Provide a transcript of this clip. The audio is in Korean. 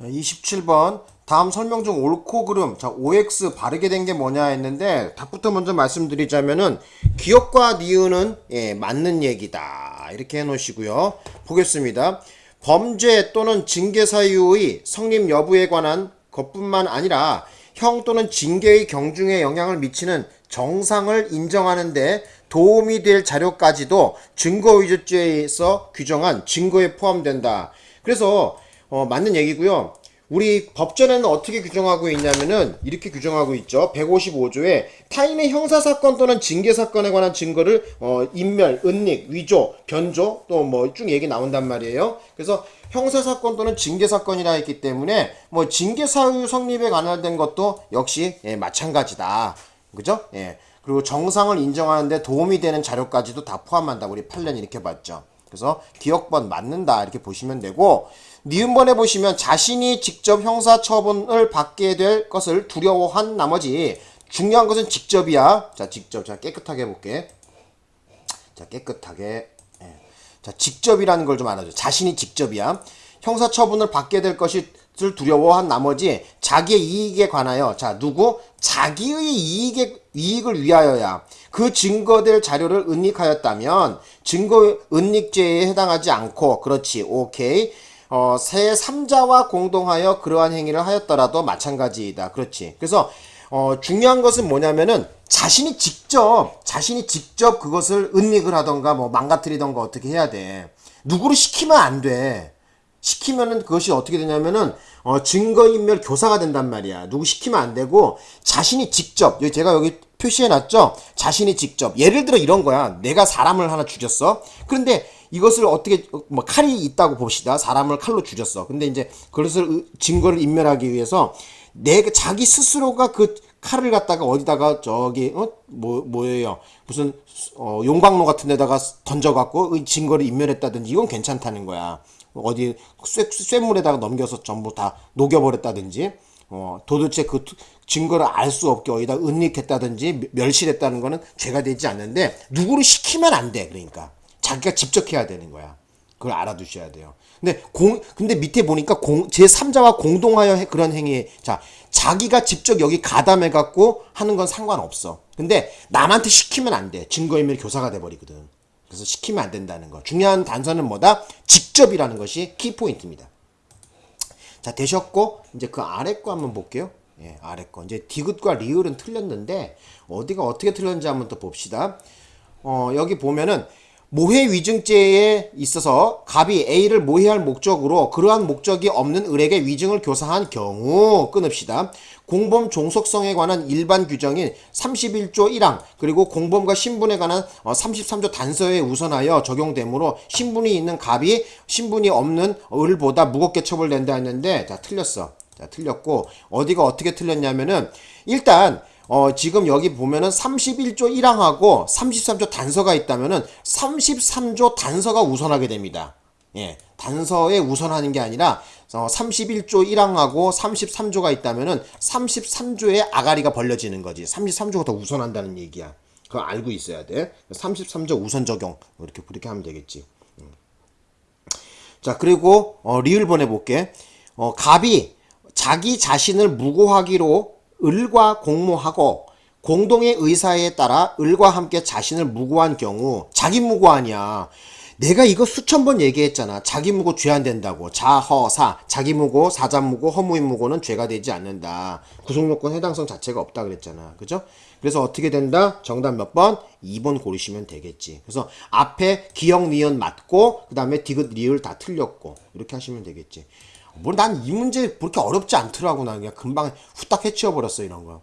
27번 다음 설명 중 옳고 그름 자 OX 바르게 된 게 뭐냐 했는데 답부터 먼저 말씀드리자면은 기억과 니은은 예, 맞는 얘기다. 이렇게 해 놓으시고요. 보겠습니다. 범죄 또는 징계 사유의 성립 여부에 관한 것뿐만 아니라 형 또는 징계의 경중에 영향을 미치는 정상을 인정하는데 도움이 될 자료까지도 증거위조죄에서 규정한 증거에 포함된다. 그래서 어, 맞는 얘기고요. 우리 법전에는 어떻게 규정하고 있냐면은 이렇게 규정하고 있죠. 155조에 타인의 형사사건 또는 징계사건에 관한 증거를 어, 인멸, 은닉, 위조, 변조 또 뭐 쭉 얘기 나온단 말이에요. 그래서 형사사건 또는 징계사건이라 했기 때문에 뭐 징계사유 성립에 관련된 것도 역시 예, 마찬가지다. 그죠? 예. 그리고 정상을 인정하는데 도움이 되는 자료까지도 다 포함한다. 우리 8년 이렇게 봤죠. 그래서 기억번 맞는다 이렇게 보시면 되고 니은번에 보시면 자신이 직접 형사처분을 받게 될 것을 두려워한 나머지 중요한 것은 직접이야. 자 직접 자 깨끗하게 해볼게. 자 깨끗하게 예. 자 직접이라는 걸 좀 알아줘. 자신이 직접이야. 형사처분을 받게 될 것이 을 두려워한 나머지 자기의 이익에 관하여 자 누구 자기의 이익에 이익을 위하여야 그 증거될 자료를 은닉하였다면 증거 은닉죄에 해당하지 않고 그렇지 오케이 어, 새 3자와 공동하여 그러한 행위를 하였더라도 마찬가지이다 그렇지 그래서 어, 중요한 것은 뭐냐면은 자신이 직접 자신이 직접 그것을 은닉을 하던가 뭐 망가뜨리던가 어떻게 해야 돼 누구를 시키면 안 돼 시키면은 그것이 어떻게 되냐면은 어, 증거인멸 교사가 된단 말이야. 누구 시키면 안 되고 자신이 직접 여기 제가 여기 표시해 놨죠. 자신이 직접 예를 들어 이런 거야. 내가 사람을 하나 죽였어. 그런데 이것을 어떻게 뭐 칼이 있다고 봅시다. 사람을 칼로 죽였어. 근데 이제 그것을 증거를 인멸하기 위해서 내 자기 스스로가 그 칼을 갖다가 어디다가 저기 어뭐 뭐예요 무슨 어 용광로 같은 데다가 던져 갖고 증거를 인멸했다든지 이건 괜찮다는 거야. 어디 쇠, 쇠물에다가 넘겨서 전부 다 녹여버렸다든지 어, 도대체 그 증거를 알 수 없게 어디다 은닉했다든지 멸실했다는 거는 죄가 되지 않는데 누구를 시키면 안 돼. 그러니까 자기가 직접 해야 되는 거야. 그걸 알아두셔야 돼요. 근데 공 근데 밑에 보니까 공 제3자와 공동하여 그런 행위 자 자기가 직접 여기 가담해 갖고 하는 건 상관없어. 근데 남한테 시키면 안 돼. 증거인멸 교사가 돼 버리거든. 그래서 시키면 안 된다는 거. 중요한 단서는 뭐다? 직접이라는 것이 키 포인트입니다. 자, 되셨고, 이제 그 아래 거 한번 볼게요. 예, 아래 거. 이제 디귿과 리을은 틀렸는데, 어디가 어떻게 틀렸는지 한번 또 봅시다. 어, 여기 보면은, 모해 위증죄에 있어서 갑이 A를 모해할 목적으로 그러한 목적이 없는 을에게 위증을 교사한 경우 끊읍시다. 공범 종속성에 관한 일반 규정인 31조 1항 그리고 공범과 신분에 관한 33조 어, 단서에 우선하여 적용되므로 신분이 있는 갑이 신분이 없는 을보다 무겁게 처벌된다 했는데 자 틀렸어. 자 틀렸고 어디가 어떻게 틀렸냐면은 일단 어, 지금 여기 보면은 31조 1항하고 33조 단서가 있다면은 33조 단서가 우선하게 됩니다. 예, 단서에 우선하는 게 아니라 어, 31조 1항하고 33조가 있다면은 33조에 아가리가 벌려지는 거지. 33조가 더 우선한다는 얘기야. 그거 알고 있어야 돼. 33조 우선 적용 이렇게 그렇게 하면 되겠지. 음. 자 그리고 어, 리을 보내 볼게. 어, 갑이 자기 자신을 무고하기로 을과 공모하고 공동의 의사에 따라 을과 함께 자신을 무고한 경우 자기 무고 아니야. 내가 이거 수천 번 얘기했잖아. 자기 무고 죄 안 된다고. 자허사, 자기 무고, 사자 무고, 허무인 무고는 죄가 되지 않는다. 구속요건 해당성 자체가 없다 그랬잖아. 그죠? 그래서 어떻게 된다? 정답 몇 번? 2번 고르시면 되겠지. 그래서 앞에 기억, 니은 맞고 그 다음에 디귿, 리을 다 틀렸고 이렇게 하시면 되겠지. 뭐 난 이 문제 그렇게 어렵지 않더라고 나 그냥 금방 후딱 해치워 버렸어 이런 거.